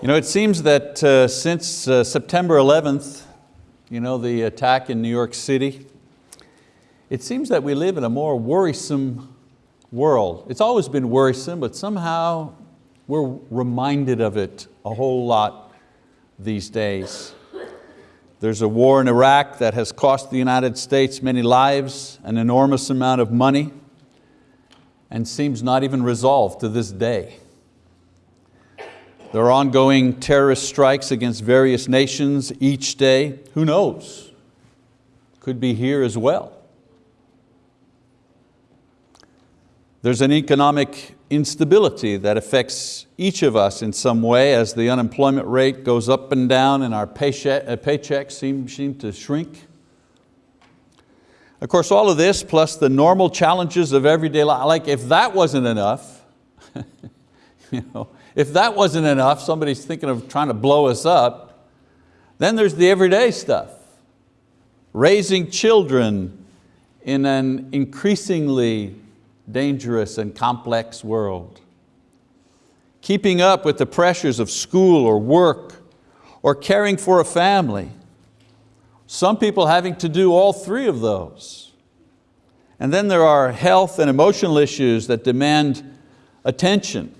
You know, it seems that uh, since uh, September 11th, you know, the attack in New York City, it seems that we live in a more worrisome world. It's always been worrisome, but somehow we're reminded of it a whole lot these days. There's a war in Iraq that has cost the United States many lives, an enormous amount of money, and seems not even resolved to this day. There are ongoing terrorist strikes against various nations each day. Who knows? Could be here as well. There's an economic instability that affects each of us in some way as the unemployment rate goes up and down and our paycheck, uh, paychecks seem, seem to shrink. Of course, all of this plus the normal challenges of everyday life, like if that wasn't enough, you know, if that wasn't enough, somebody's thinking of trying to blow us up, then there's the everyday stuff. Raising children in an increasingly dangerous and complex world. Keeping up with the pressures of school or work or caring for a family. Some people having to do all three of those. And then there are health and emotional issues that demand attention.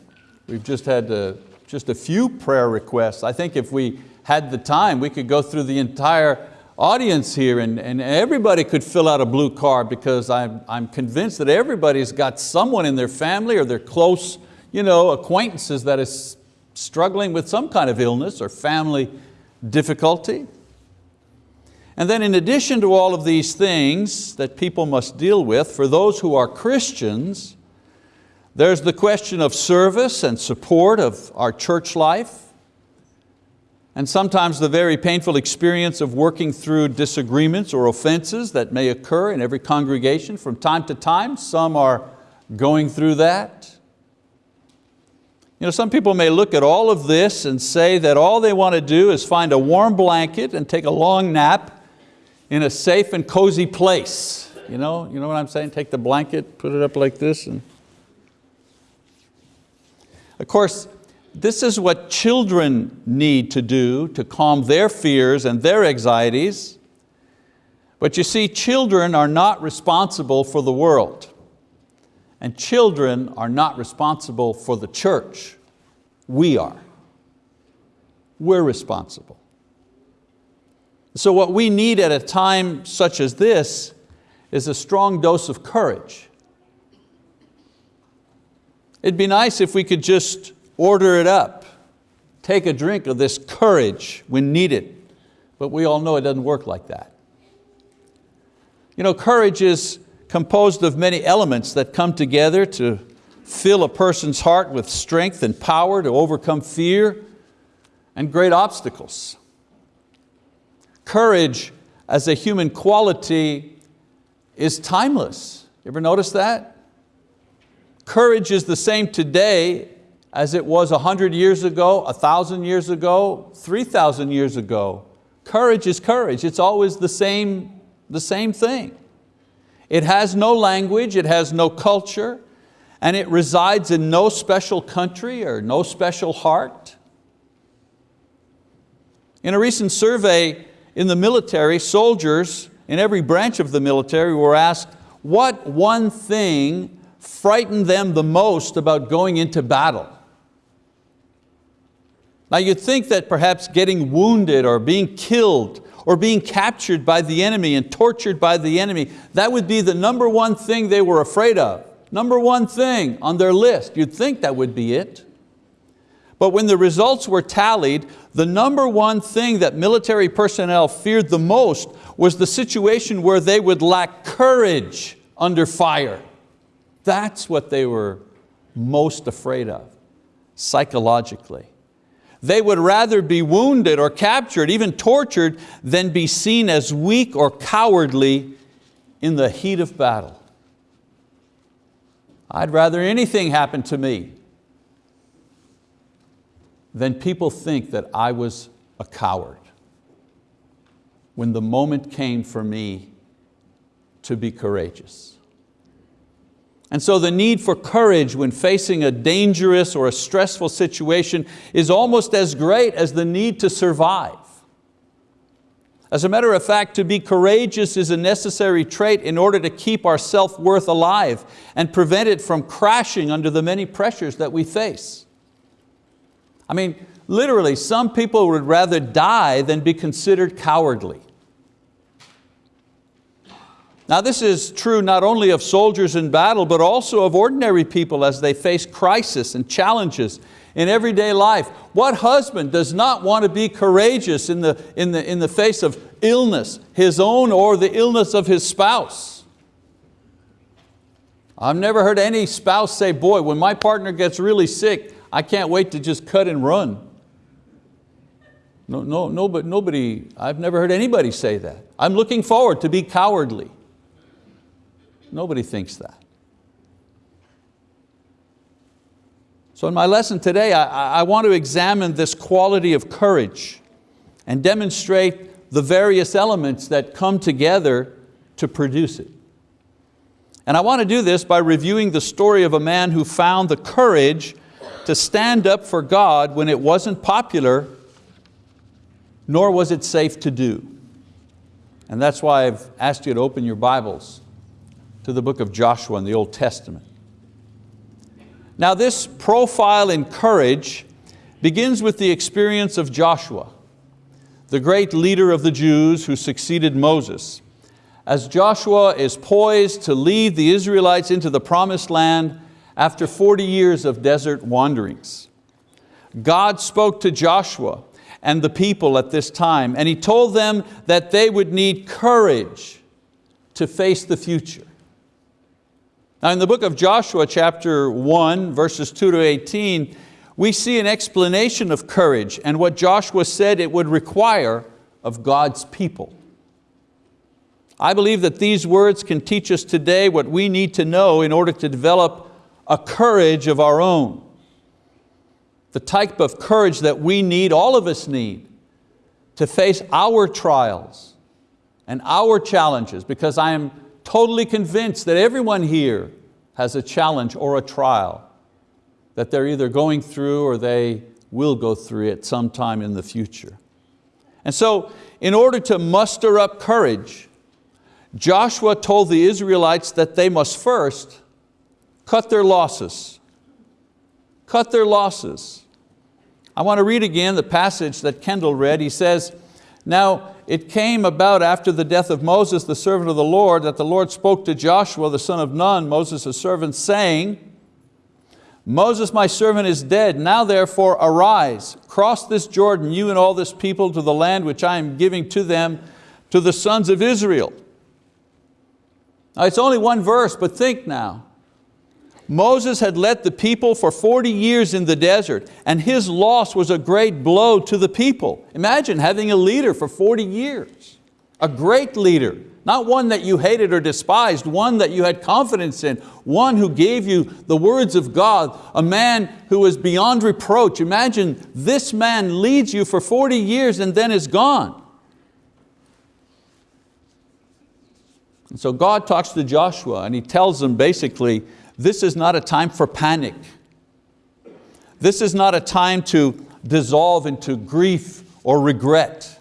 We've just had a, just a few prayer requests. I think if we had the time, we could go through the entire audience here and, and everybody could fill out a blue card because I'm, I'm convinced that everybody's got someone in their family or their close you know, acquaintances that is struggling with some kind of illness or family difficulty. And then in addition to all of these things that people must deal with, for those who are Christians, there's the question of service and support of our church life and sometimes the very painful experience of working through disagreements or offenses that may occur in every congregation from time to time. Some are going through that. You know, some people may look at all of this and say that all they want to do is find a warm blanket and take a long nap in a safe and cozy place. You know, you know what I'm saying? Take the blanket, put it up like this. And of course, this is what children need to do to calm their fears and their anxieties. But you see, children are not responsible for the world. And children are not responsible for the church. We are. We're responsible. So what we need at a time such as this is a strong dose of courage. It'd be nice if we could just order it up. Take a drink of this courage when needed. But we all know it doesn't work like that. You know, courage is composed of many elements that come together to fill a person's heart with strength and power to overcome fear and great obstacles. Courage as a human quality is timeless. You ever notice that? Courage is the same today as it was a hundred years ago, a thousand years ago, 3,000 years ago. Courage is courage, it's always the same, the same thing. It has no language, it has no culture, and it resides in no special country or no special heart. In a recent survey in the military, soldiers in every branch of the military were asked, what one thing frightened them the most about going into battle? Now you'd think that perhaps getting wounded or being killed or being captured by the enemy and tortured by the enemy, that would be the number one thing they were afraid of. Number one thing on their list, you'd think that would be it. But when the results were tallied, the number one thing that military personnel feared the most was the situation where they would lack courage under fire. That's what they were most afraid of, psychologically. They would rather be wounded or captured, even tortured, than be seen as weak or cowardly in the heat of battle. I'd rather anything happen to me than people think that I was a coward when the moment came for me to be courageous. And so the need for courage when facing a dangerous or a stressful situation is almost as great as the need to survive. As a matter of fact, to be courageous is a necessary trait in order to keep our self-worth alive and prevent it from crashing under the many pressures that we face. I mean, literally, some people would rather die than be considered cowardly. Now this is true not only of soldiers in battle, but also of ordinary people as they face crisis and challenges in everyday life. What husband does not want to be courageous in the, in the, in the face of illness, his own or the illness of his spouse? I've never heard any spouse say, boy, when my partner gets really sick, I can't wait to just cut and run. No, no, no, but nobody, I've never heard anybody say that. I'm looking forward to be cowardly. Nobody thinks that. So in my lesson today, I, I want to examine this quality of courage and demonstrate the various elements that come together to produce it. And I want to do this by reviewing the story of a man who found the courage to stand up for God when it wasn't popular, nor was it safe to do. And that's why I've asked you to open your Bibles to the book of Joshua in the Old Testament. Now this profile in courage begins with the experience of Joshua, the great leader of the Jews who succeeded Moses. As Joshua is poised to lead the Israelites into the promised land after 40 years of desert wanderings. God spoke to Joshua and the people at this time and He told them that they would need courage to face the future. Now in the book of Joshua chapter 1 verses 2 to 18 we see an explanation of courage and what Joshua said it would require of God's people. I believe that these words can teach us today what we need to know in order to develop a courage of our own. The type of courage that we need, all of us need, to face our trials and our challenges because I am totally convinced that everyone here has a challenge or a trial that they're either going through or they will go through at some time in the future. And so in order to muster up courage, Joshua told the Israelites that they must first cut their losses. Cut their losses. I want to read again the passage that Kendall read. He says, now it came about after the death of Moses, the servant of the Lord, that the Lord spoke to Joshua, the son of Nun, Moses' servant, saying, Moses, my servant, is dead. Now therefore arise, cross this Jordan, you and all this people, to the land which I am giving to them, to the sons of Israel. Now it's only one verse, but think now. Moses had led the people for 40 years in the desert and his loss was a great blow to the people. Imagine having a leader for 40 years, a great leader, not one that you hated or despised, one that you had confidence in, one who gave you the words of God, a man who was beyond reproach. Imagine this man leads you for 40 years and then is gone. And so God talks to Joshua and he tells him basically, this is not a time for panic. This is not a time to dissolve into grief or regret.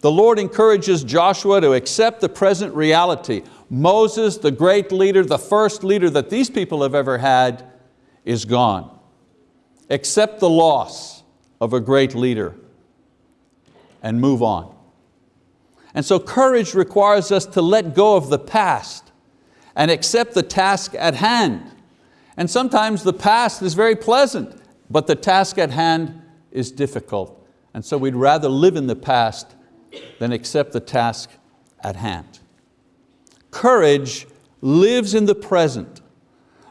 The Lord encourages Joshua to accept the present reality. Moses, the great leader, the first leader that these people have ever had, is gone. Accept the loss of a great leader and move on. And so courage requires us to let go of the past and accept the task at hand. And sometimes the past is very pleasant, but the task at hand is difficult. And so we'd rather live in the past than accept the task at hand. Courage lives in the present,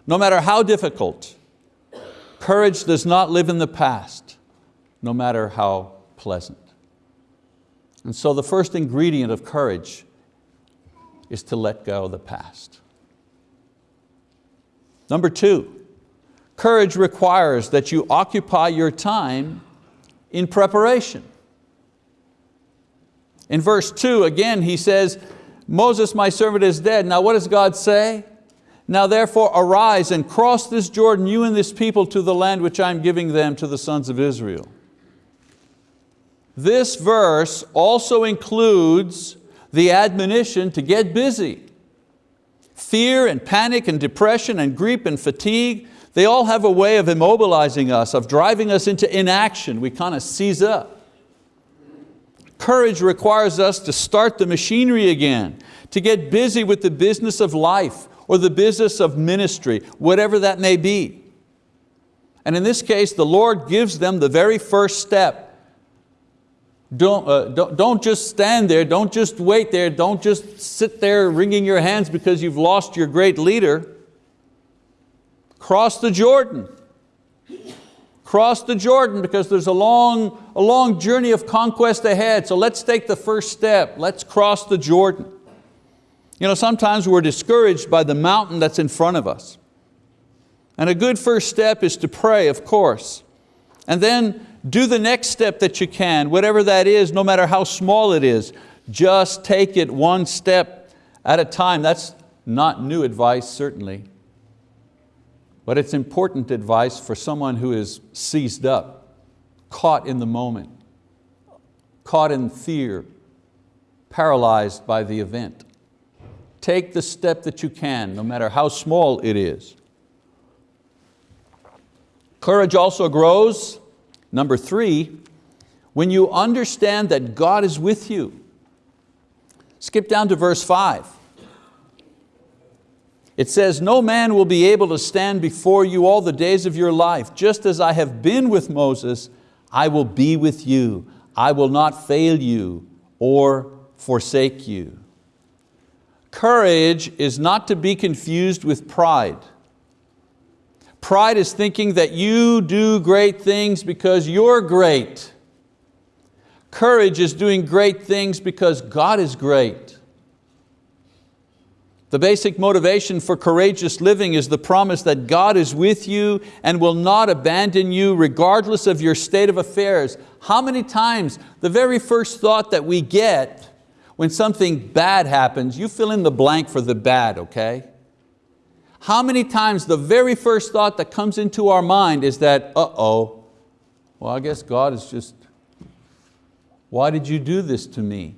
no matter how difficult. Courage does not live in the past, no matter how pleasant. And so the first ingredient of courage is to let go of the past. Number two, courage requires that you occupy your time in preparation. In verse two, again, he says, Moses, my servant, is dead. Now what does God say? Now therefore arise and cross this Jordan, you and this people, to the land which I'm giving them to the sons of Israel. This verse also includes the admonition to get busy. Fear and panic and depression and grief and fatigue, they all have a way of immobilizing us, of driving us into inaction. We kind of seize up. Courage requires us to start the machinery again, to get busy with the business of life or the business of ministry, whatever that may be. And in this case, the Lord gives them the very first step don't, uh, don't, don't just stand there, don't just wait there, don't just sit there wringing your hands because you've lost your great leader. Cross the Jordan. Cross the Jordan because there's a long, a long journey of conquest ahead. So let's take the first step. Let's cross the Jordan. You know, sometimes we're discouraged by the mountain that's in front of us. And a good first step is to pray, of course. And then do the next step that you can, whatever that is, no matter how small it is. Just take it one step at a time. That's not new advice, certainly. But it's important advice for someone who is seized up, caught in the moment, caught in fear, paralyzed by the event. Take the step that you can, no matter how small it is. Courage also grows Number three, when you understand that God is with you. Skip down to verse five. It says, no man will be able to stand before you all the days of your life. Just as I have been with Moses, I will be with you. I will not fail you or forsake you. Courage is not to be confused with pride. Pride is thinking that you do great things because you're great. Courage is doing great things because God is great. The basic motivation for courageous living is the promise that God is with you and will not abandon you regardless of your state of affairs. How many times the very first thought that we get when something bad happens, you fill in the blank for the bad, okay? How many times the very first thought that comes into our mind is that, uh-oh, well I guess God is just, why did you do this to me?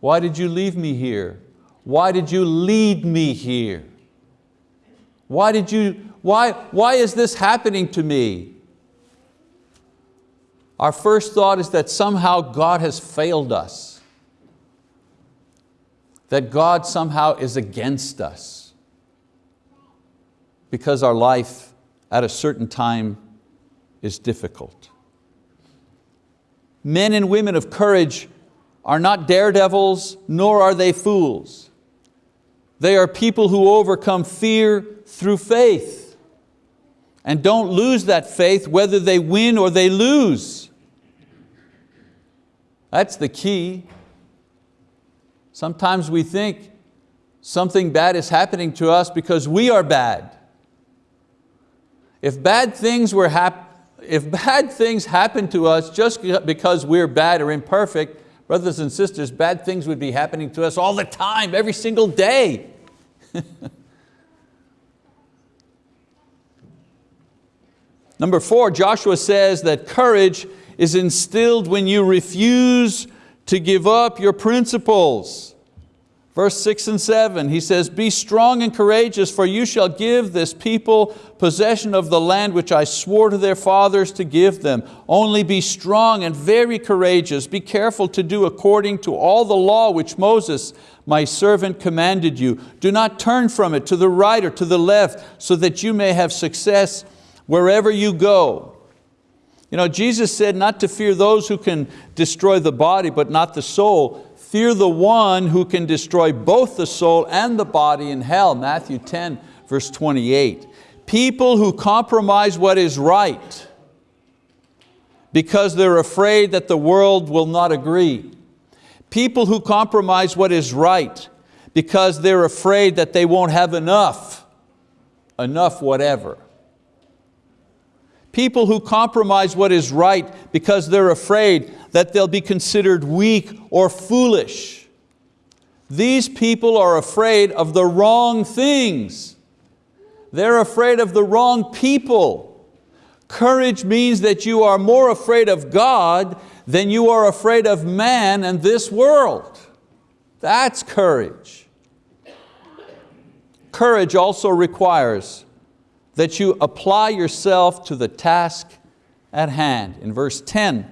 Why did you leave me here? Why did you lead me here? Why, did you, why, why is this happening to me? Our first thought is that somehow God has failed us. That God somehow is against us because our life at a certain time is difficult. Men and women of courage are not daredevils, nor are they fools. They are people who overcome fear through faith and don't lose that faith whether they win or they lose. That's the key. Sometimes we think something bad is happening to us because we are bad. If bad things were hap if bad things happen to us just because we're bad or imperfect, brothers and sisters, bad things would be happening to us all the time, every single day. Number four, Joshua says that courage is instilled when you refuse to give up your principles. Verse six and seven, he says, Be strong and courageous, for you shall give this people possession of the land which I swore to their fathers to give them. Only be strong and very courageous. Be careful to do according to all the law which Moses, my servant, commanded you. Do not turn from it to the right or to the left, so that you may have success wherever you go. You know, Jesus said not to fear those who can destroy the body, but not the soul. Fear the one who can destroy both the soul and the body in hell, Matthew 10, verse 28. People who compromise what is right because they're afraid that the world will not agree. People who compromise what is right because they're afraid that they won't have enough, enough whatever. People who compromise what is right because they're afraid that they'll be considered weak or foolish. These people are afraid of the wrong things. they're afraid of the wrong people. Courage means that you are more afraid of God than you are afraid of man and this world. That's courage. Courage also requires that you apply yourself to the task at hand. In verse 10,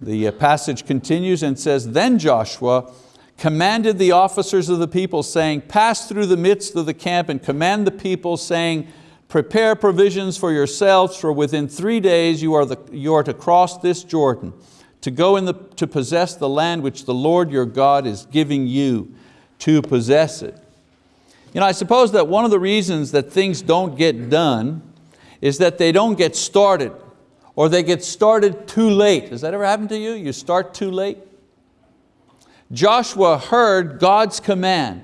the uh, passage continues and says, Then Joshua commanded the officers of the people saying, pass through the midst of the camp and command the people saying, prepare provisions for yourselves for within three days you are, the, you are to cross this Jordan to go in the, to possess the land which the Lord your God is giving you to possess it. You know, I suppose that one of the reasons that things don't get done is that they don't get started or they get started too late. Has that ever happened to you? You start too late? Joshua heard God's command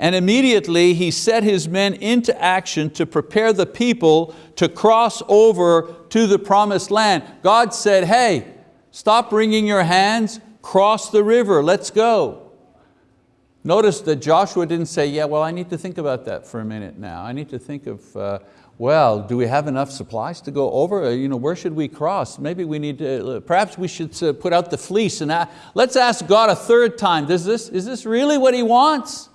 and immediately he set his men into action to prepare the people to cross over to the promised land. God said, hey, stop wringing your hands, cross the river, let's go. Notice that Joshua didn't say, yeah, well, I need to think about that for a minute now. I need to think of uh, well, do we have enough supplies to go over? Uh, you know, where should we cross? Maybe we need to, uh, perhaps we should uh, put out the fleece and let's ask God a third time. Does this, is this really what He wants?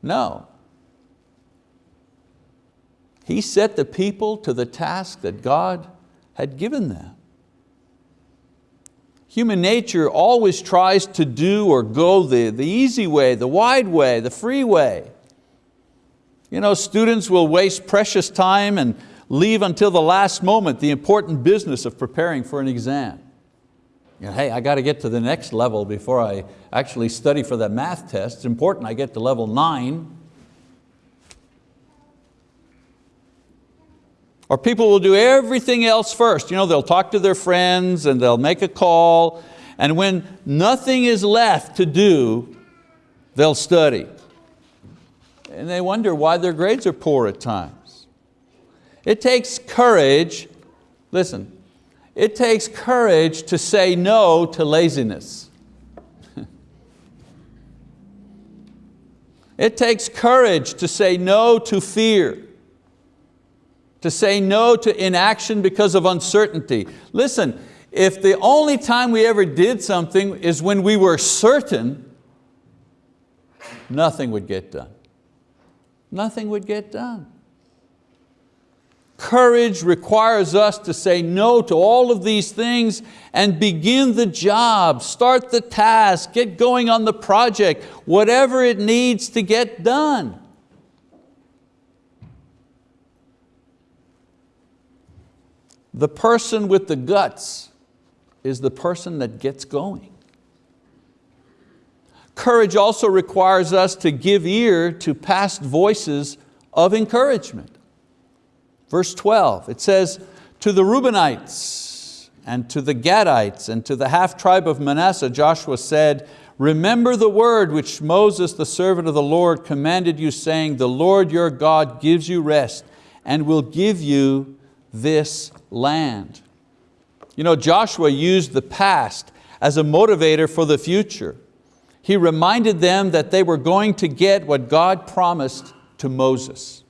No. He set the people to the task that God had given them. Human nature always tries to do or go the, the easy way, the wide way, the free way. You know, students will waste precious time and leave until the last moment the important business of preparing for an exam. You know, hey, I got to get to the next level before I actually study for that math test. It's important I get to level nine. Or people will do everything else first. You know, they'll talk to their friends and they'll make a call, and when nothing is left to do, they'll study and they wonder why their grades are poor at times. It takes courage, listen, it takes courage to say no to laziness. it takes courage to say no to fear, to say no to inaction because of uncertainty. Listen, if the only time we ever did something is when we were certain, nothing would get done nothing would get done. Courage requires us to say no to all of these things and begin the job, start the task, get going on the project, whatever it needs to get done. The person with the guts is the person that gets going. Courage also requires us to give ear to past voices of encouragement. Verse 12, it says, to the Reubenites and to the Gadites and to the half tribe of Manasseh, Joshua said, remember the word which Moses, the servant of the Lord, commanded you saying, the Lord your God gives you rest and will give you this land. You know, Joshua used the past as a motivator for the future he reminded them that they were going to get what God promised to Moses.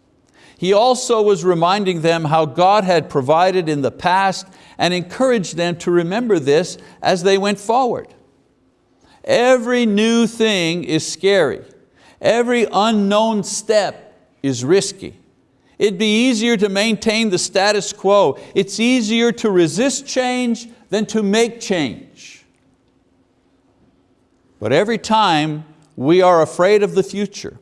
He also was reminding them how God had provided in the past and encouraged them to remember this as they went forward. Every new thing is scary. Every unknown step is risky. It'd be easier to maintain the status quo. It's easier to resist change than to make change. But every time we are afraid of the future,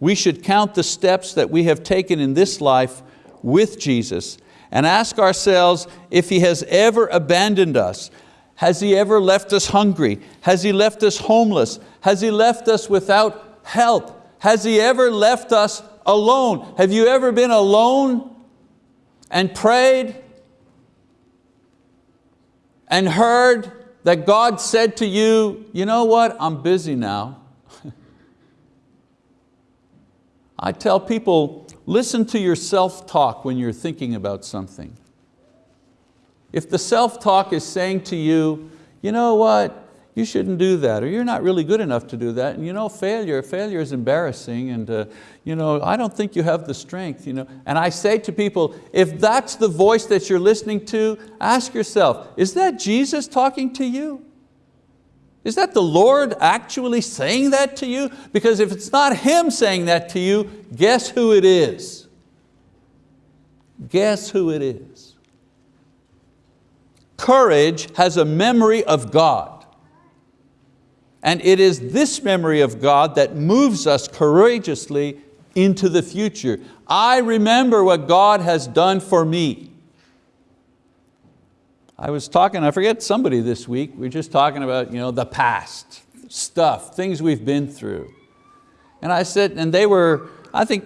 we should count the steps that we have taken in this life with Jesus and ask ourselves if He has ever abandoned us. Has He ever left us hungry? Has He left us homeless? Has He left us without help? Has He ever left us alone? Have you ever been alone and prayed and heard that God said to you, you know what, I'm busy now. I tell people, listen to your self-talk when you're thinking about something. If the self-talk is saying to you, you know what, you shouldn't do that, or you're not really good enough to do that. And you know, failure, failure is embarrassing, and uh, you know, I don't think you have the strength. You know? And I say to people, if that's the voice that you're listening to, ask yourself, is that Jesus talking to you? Is that the Lord actually saying that to you? Because if it's not Him saying that to you, guess who it is? Guess who it is? Courage has a memory of God. And it is this memory of God that moves us courageously into the future. I remember what God has done for me. I was talking, I forget somebody this week, we are just talking about you know, the past, stuff, things we've been through. And I said, and they were, I think,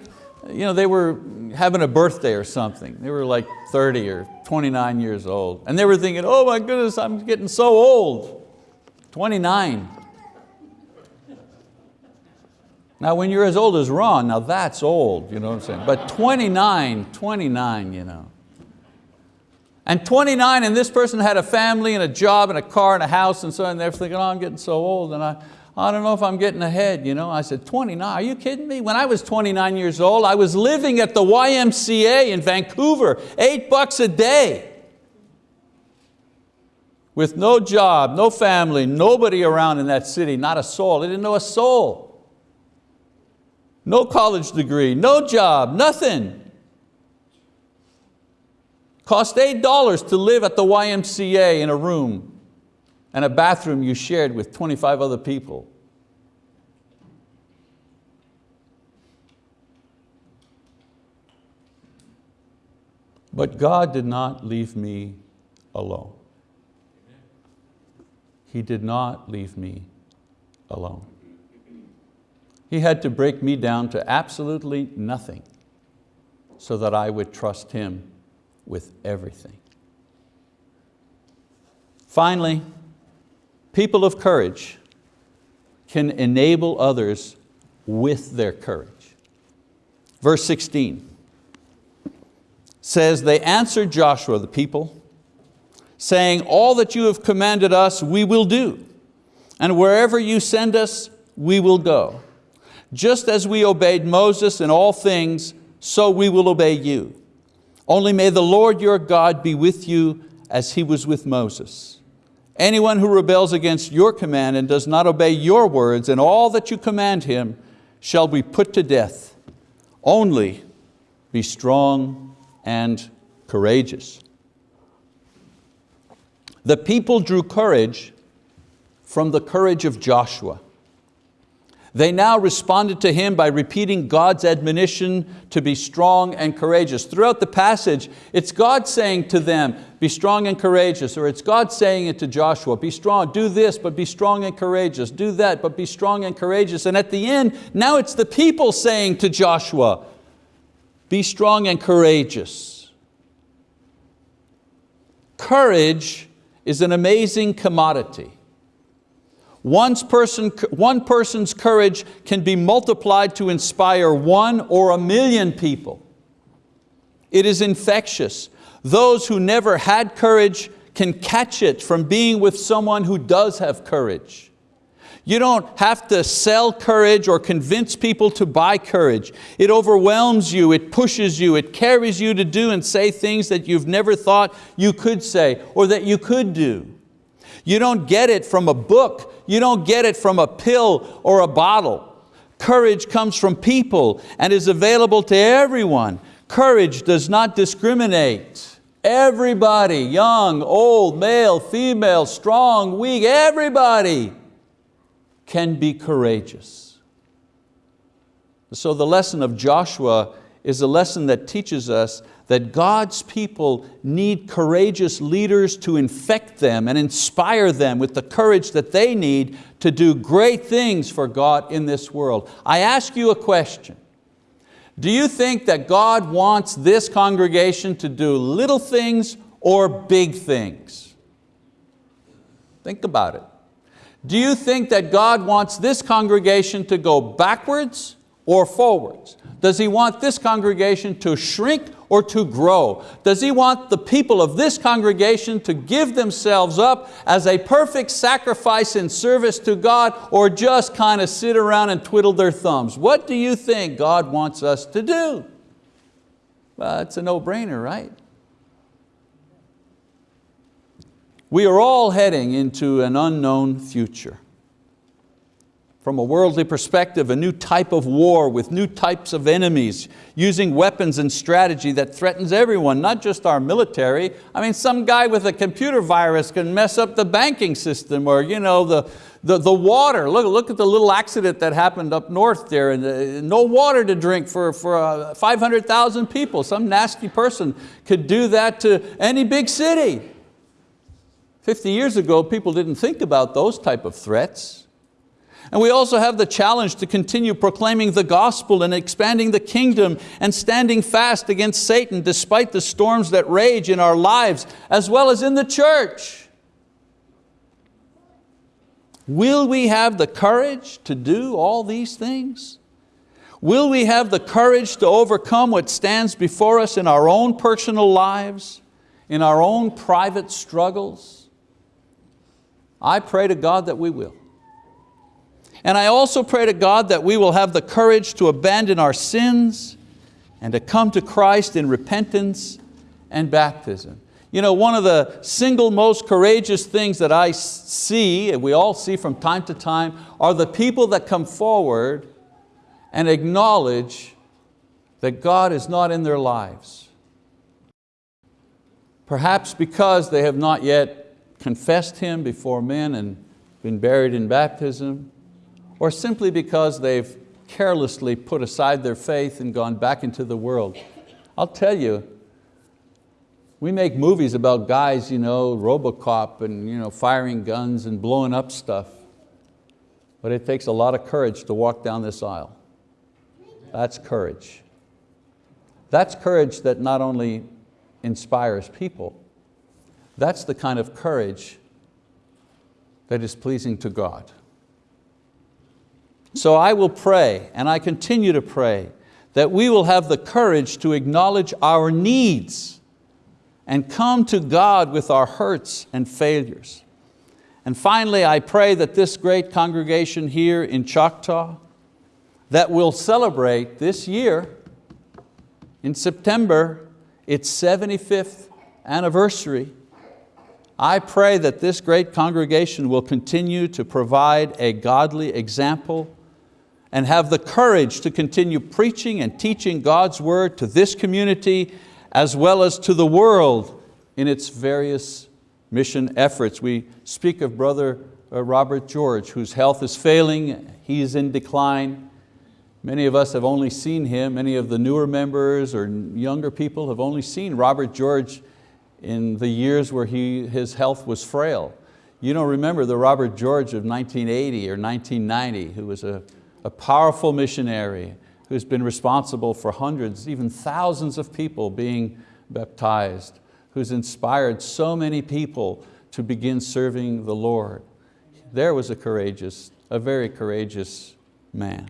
you know, they were having a birthday or something. They were like 30 or 29 years old. And they were thinking, oh my goodness, I'm getting so old. 29. Now when you're as old as Ron, now that's old, you know what I'm saying? But 29, 29, you know. And 29 and this person had a family and a job and a car and a house and so on, and they're thinking, oh, I'm getting so old and I, I don't know if I'm getting ahead. You know? I said, 29, are you kidding me? When I was 29 years old, I was living at the YMCA in Vancouver, eight bucks a day. With no job, no family, nobody around in that city, not a soul. I didn't know a soul. No college degree, no job, nothing. Cost $8 to live at the YMCA in a room and a bathroom you shared with 25 other people. But God did not leave me alone. He did not leave me alone. He had to break me down to absolutely nothing so that I would trust Him with everything. Finally, people of courage can enable others with their courage. Verse 16 says, they answered Joshua, the people, saying, all that you have commanded us, we will do. And wherever you send us, we will go. Just as we obeyed Moses in all things, so we will obey you. Only may the Lord your God be with you as He was with Moses. Anyone who rebels against your command and does not obey your words and all that you command him shall be put to death. Only be strong and courageous. The people drew courage from the courage of Joshua. They now responded to him by repeating God's admonition to be strong and courageous. Throughout the passage, it's God saying to them, be strong and courageous, or it's God saying it to Joshua, be strong, do this, but be strong and courageous, do that, but be strong and courageous. And at the end, now it's the people saying to Joshua, be strong and courageous. Courage is an amazing commodity. One's person, one person's courage can be multiplied to inspire one or a million people. It is infectious. Those who never had courage can catch it from being with someone who does have courage. You don't have to sell courage or convince people to buy courage. It overwhelms you, it pushes you, it carries you to do and say things that you've never thought you could say or that you could do. You don't get it from a book. You don't get it from a pill or a bottle. Courage comes from people and is available to everyone. Courage does not discriminate. Everybody, young, old, male, female, strong, weak, everybody can be courageous. So the lesson of Joshua is a lesson that teaches us that God's people need courageous leaders to infect them and inspire them with the courage that they need to do great things for God in this world. I ask you a question. Do you think that God wants this congregation to do little things or big things? Think about it. Do you think that God wants this congregation to go backwards or forwards? Does He want this congregation to shrink or to grow? Does He want the people of this congregation to give themselves up as a perfect sacrifice in service to God or just kind of sit around and twiddle their thumbs? What do you think God wants us to do? Well, it's a no-brainer, right? We are all heading into an unknown future. From a worldly perspective, a new type of war with new types of enemies, using weapons and strategy that threatens everyone, not just our military. I mean, some guy with a computer virus can mess up the banking system or you know, the, the, the water. Look, look at the little accident that happened up north there. And uh, no water to drink for, for uh, 500,000 people. Some nasty person could do that to any big city. 50 years ago, people didn't think about those type of threats. And we also have the challenge to continue proclaiming the gospel and expanding the kingdom and standing fast against Satan despite the storms that rage in our lives as well as in the church. Will we have the courage to do all these things? Will we have the courage to overcome what stands before us in our own personal lives, in our own private struggles? I pray to God that we will. And I also pray to God that we will have the courage to abandon our sins and to come to Christ in repentance and baptism. You know, one of the single most courageous things that I see, and we all see from time to time, are the people that come forward and acknowledge that God is not in their lives. Perhaps because they have not yet confessed Him before men and been buried in baptism, or simply because they've carelessly put aside their faith and gone back into the world. I'll tell you, we make movies about guys, you know, Robocop and you know, firing guns and blowing up stuff. But it takes a lot of courage to walk down this aisle. That's courage. That's courage that not only inspires people, that's the kind of courage that is pleasing to God. So I will pray, and I continue to pray, that we will have the courage to acknowledge our needs and come to God with our hurts and failures. And finally, I pray that this great congregation here in Choctaw that will celebrate this year, in September, its 75th anniversary, I pray that this great congregation will continue to provide a godly example and have the courage to continue preaching and teaching God's word to this community as well as to the world in its various mission efforts. We speak of Brother uh, Robert George, whose health is failing, he is in decline. Many of us have only seen him, many of the newer members or younger people have only seen Robert George in the years where he, his health was frail. You don't remember the Robert George of 1980 or 1990, who was a a powerful missionary who's been responsible for hundreds, even thousands of people being baptized, who's inspired so many people to begin serving the Lord. There was a courageous, a very courageous man.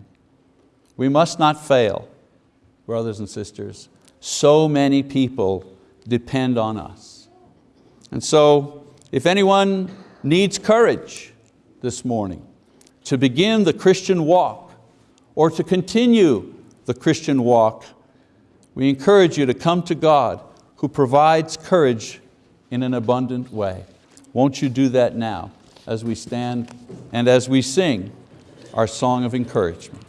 We must not fail, brothers and sisters. So many people depend on us. And so, if anyone needs courage this morning to begin the Christian walk, or to continue the Christian walk, we encourage you to come to God who provides courage in an abundant way. Won't you do that now as we stand and as we sing our song of encouragement.